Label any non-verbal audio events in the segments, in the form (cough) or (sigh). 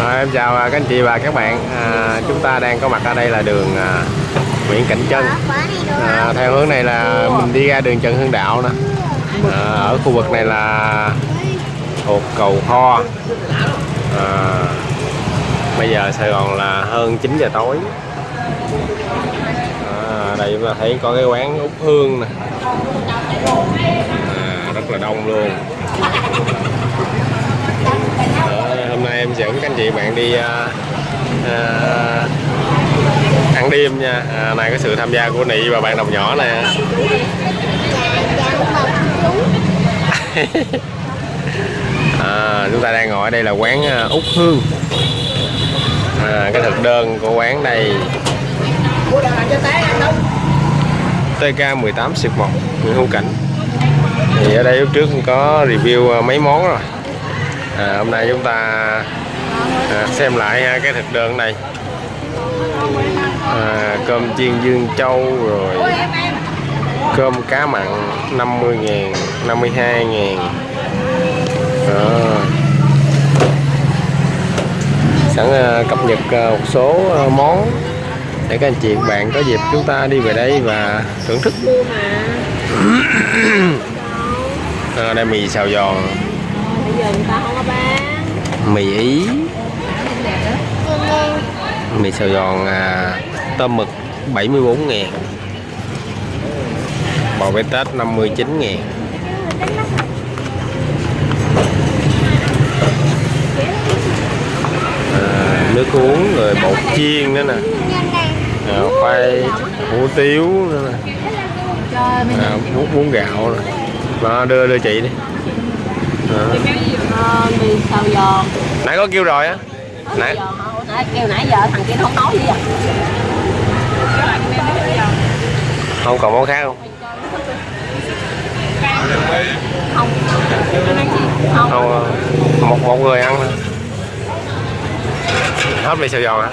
À, em chào à, các anh chị và các bạn. À, chúng ta đang có mặt ở đây là đường à, Nguyễn Cảnh Trân. À, theo hướng này là mình đi ra đường Trần Hưng Đạo nè. À, ở khu vực này là thuộc cầu Kho. À, bây giờ Sài Gòn là hơn 9 giờ tối. À, đây chúng ta thấy có cái quán Úc Hương nè. À, rất là đông luôn em dẫn các anh chị bạn đi à, à, ăn đêm nha. À, này có sự tham gia của Nị và bạn đồng nhỏ nè. (laughs) À, chúng ta đang ngồi ở đây là quán à, út Hương. À, cái thực đơn của quán đây. TK 18 xịt 1 Nguyễn Hữu Cảnh. Thì ở đây lúc trước có review à, mấy món rồi. À, hôm nay chúng ta à, xem lại ha, cái thực đơn này. À, cơm chiên dương châu rồi. Cơm cá mặn 50 ngàn 52 ngàn. Đó. sẵn à, cập nhật à, một số à, món để các anh chị các bạn có dịp chúng ta đi về đây và thưởng thức. (coughs) À, đây mì xào giòn. Mì ý mì xào giòn à, tôm mực 74 ngàn. Bò bê tết 59 ngàn. À, nước uống rồi bột chiên nữa nè. À, khoai hủ tiếu nữa nè. À, bún bún gạo nè. Đó, đưa đưa chị đi. Đó. ờ, mì xào giòn nãy có kêu rồi á Nãy- hả? Ủa, nãy kêu nãy giờ thằng kia nó không nói gì à? Không còn món khác không? Không. Ờ, một một người ăn thôi. Hết mì xào giòn hả?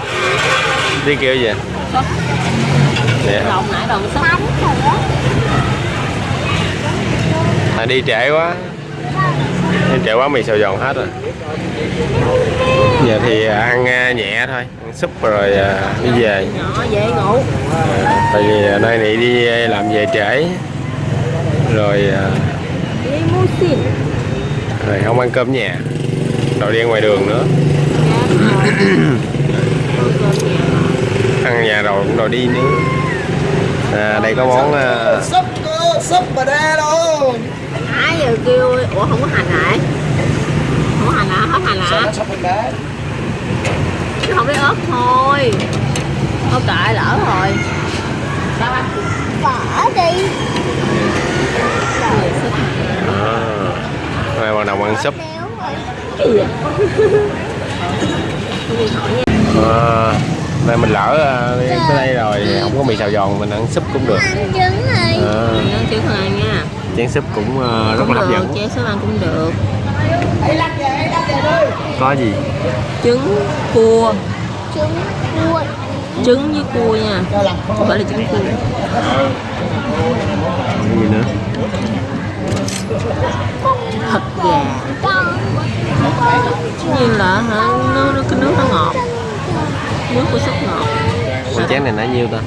Đi kêu gì? Súp. dạ. Lộn nãy đòn súp. À, đi trễ quá trễ quá mì xào giòn hết rồi. Giờ thì ăn à, nhẹ thôi ăn súp rồi à, đi về. Nhỏ dễ ngủ. À, tại vì nay này đi làm về trễ. Rồi à, rồi không ăn cơm nhà. Rồi đi ăn ngoài đường nữa. Ăn nhà rồi cũng rồi đi nữa. À, đây có món à, súp súp bà đa đâu nãy giờ kêu ủa không có hành lại không có hành hả? Hết hành đá chứ không biết ớt thôi. Ớt cải lỡ rồi. Sao bỏ đi. À, nay bắt đầu ăn súp? À, nay mình lỡ à, đi tới đây rồi không có mì xào giòn mình ăn súp cũng được. Ăn trứng rồi à, Mình ăn chữ hàng nha. Chén súp cũng à, rất cũng là hấp dẫn. chế súp ăn cũng được. Có gì? Trứng cua. Trứng cua. Trứng với cua nha. Không phải là trứng cua. Cái gì nữa? Thịt gà. Như là hả? Nó, nó cái nước nó ngọt. Nước của súp cái chén này nãy nhiêu ta?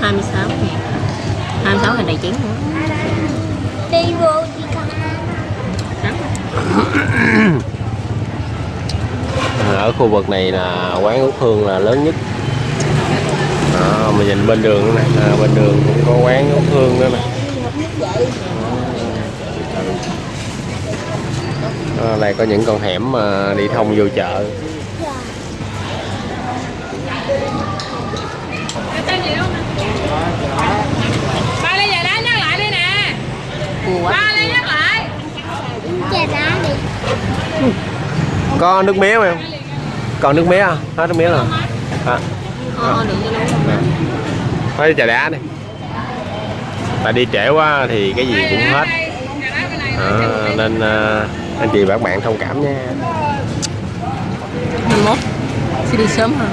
26 26 hình đầy chén nữa đi vô đi con. Ở khu vực này là quán út hương là lớn nhất. Đó, mình nhìn bên đường nữa nè à, bên đường cũng có quán út hương nữa nè. À, đây có những con hẻm mà đi thông vô chợ ba lấy về đó nhắc lại đi nè cua ba lấy nhắc lại. Chè đá đi. Có nước mía không? Em còn nước mía không hết nước mía rồi. À, ờ thôi trà đá đi. Tại đi trễ quá thì cái gì cũng hết. à, nên à, anh chị và các bạn thông cảm nha. 21 sẽ đi sớm hơn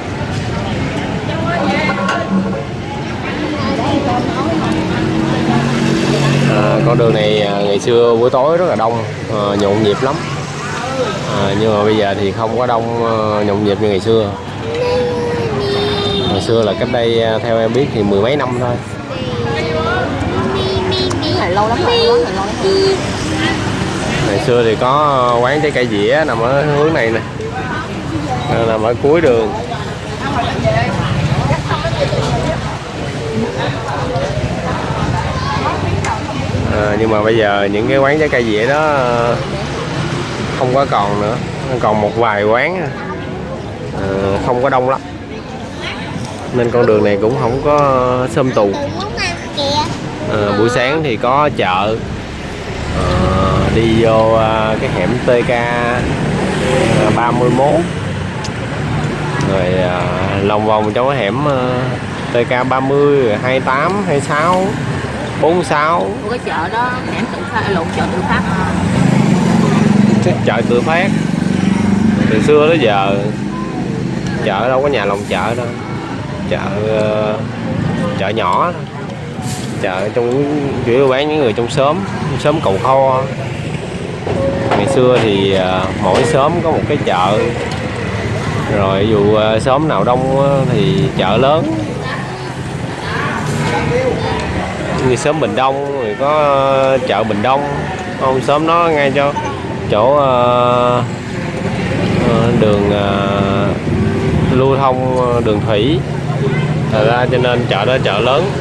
à, con đường này à, ngày xưa buổi tối rất là đông à, nhộn nhịp lắm. À, nhưng mà bây giờ thì không có đông ờ, nhộn nhịp như ngày xưa. Ngày xưa là cách đây ờ, theo em biết thì mười mấy năm thôi. Lâu lắm rồi quán này lâu lắm rồi. Ngày xưa thì có quán trái cây dĩa nằm ở hướng này nè. Nằm ở cuối đường nhưng mà bây giờ những cái quán trái cây dĩa đó không có còn nữa. Còn một vài quán à. ờ, không có đông lắm. Nên con đường này cũng không có sơm tù. À, buổi sáng thì có chợ. À, đi vô à, cái hẻm TK 31 à, rồi à, lòng vòng trong cái hẻm à, TK 30 28 26 46 Ủa, cái chợ đó hẻm tự phát lộn chợ tự phát. Cái chợ tự phát. Từ xưa tới giờ chợ đâu có nhà lòng chợ đâu. Chợ ờ, chợ nhỏ chợ trong chủ yếu bán những người trong xóm xóm cầu kho. Ngày xưa thì ờ, mỗi xóm có một cái chợ. Rồi dụ ờ, xóm nào đông thì chợ lớn như xóm Bình Đông rồi có ờ, chợ Bình Đông. Ông xóm đó ngay cho chỗ ờ, ờ, đường lưu thông đường thủy. Thật ra cho nên chợ đó chợ lớn.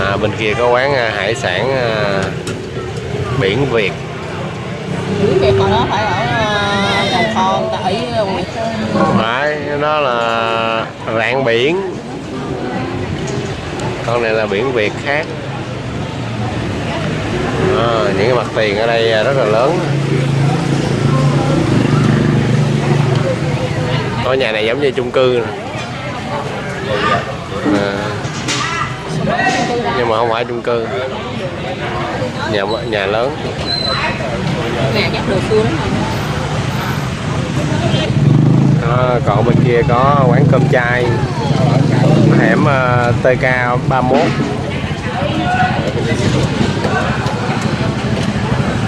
À, bên kia có quán hải sản à, biển Việt. Dưới kia còn đó phải ở cầu kho người ta ấy Nguyệt Sơn không phải đó là rạng biển. Con này là biển Việt khác. À, những cái mặt tiền ở đây rất là lớn. Ngôi nhà này giống như chung cư. À, nhưng mà không phải chung cư. Nhà nhà lớn. Nhà chắc đồ xuống lắm còn bên kia có quán cơm chay. Hẻm ờ, TK 31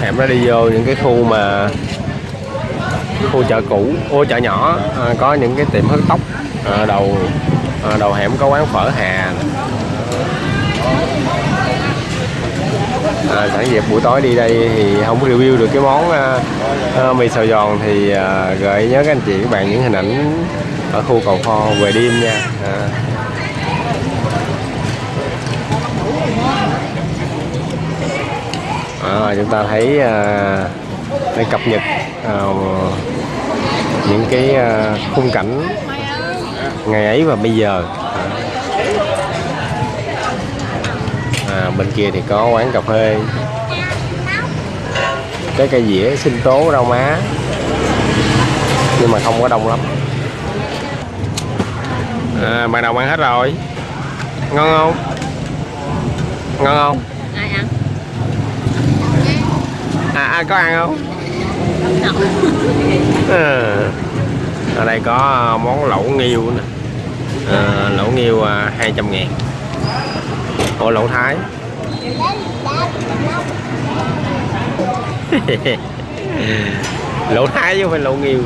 hẻm nó đi vô những cái khu mà khu chợ cũ ô chợ nhỏ. À, có những cái tiệm hớt tóc. À, đầu à, đầu hẻm có quán phở hà à, sẵn dịp buổi tối đi đây thì không review được cái món à, à, mì xào giòn thì à, gợi nhớ các anh chị các bạn những hình ảnh ở khu cầu kho về đêm nha à. À, chúng ta thấy à, cập nhật à, những cái à, khung cảnh ngày ấy và bây giờ à. à, bên kia thì có quán cà phê. Cái cây dĩa sinh tố rau má. Nhưng mà không có đông lắm. À, bạn nào ăn hết rồi? Ngon không? Ngon không? Ai ăn? à, ai có ăn không? À, ở đây có món lẩu nghiêu nè à, lẩu nghiêu à, 200 ngàn Ủa lẩu thái? (laughs) Lẩu thái chứ không phải lẩu nghiêu.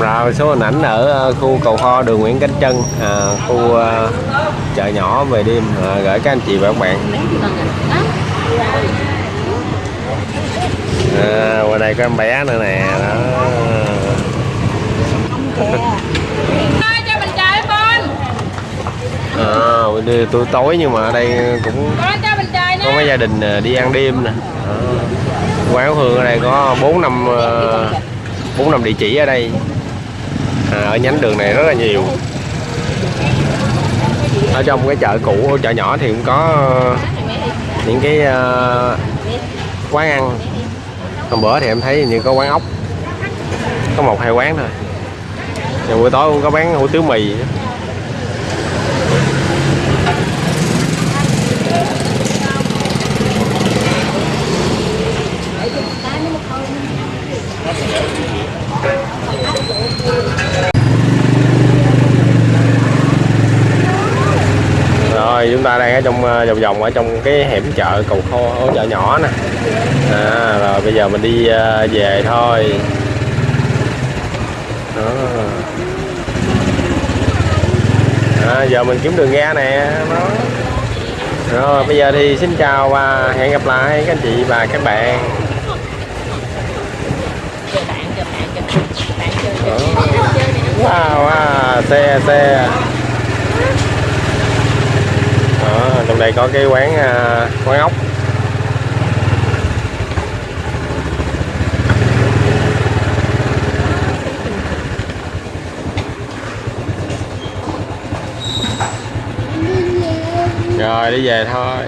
Rồi số hình ảnh ở ờ, khu cầu kho đường Nguyễn Cánh Trân à, khu ờ, chợ nhỏ về đêm à, gửi các anh chị và các bạn. À à, qua đây có em bé nữa nè đó Ơi, cho mình trời con à, đi tôi tối nhưng mà ở đây cũng có mấy gia đình ờ, đi ăn đêm nè. Đó. quán hương ở đây có bốn năm ờ, bốn năm địa chỉ ở đây. À, ở nhánh đường này rất là nhiều. Ở trong cái chợ cũ chợ nhỏ thì cũng có ờ, những cái ờ, quán ăn. Hôm bữa thì em thấy như có quán ốc. Có một hai quán thôi. Rồi buổi tối cũng có bán hủ tiếu mì nữa. rồi ờ, vòng vòng ở trong cái hẻm chợ cầu kho ở chợ nhỏ nè. À, rồi bây giờ mình đi à, về thôi. Đó. À, giờ mình kiếm đường ra nè. Đó. Rồi bây giờ thì xin chào và hẹn gặp lại các anh chị và các bạn. Wow, wow xe xe trong đây có cái quán à, quán ốc. Rồi đi về thôi.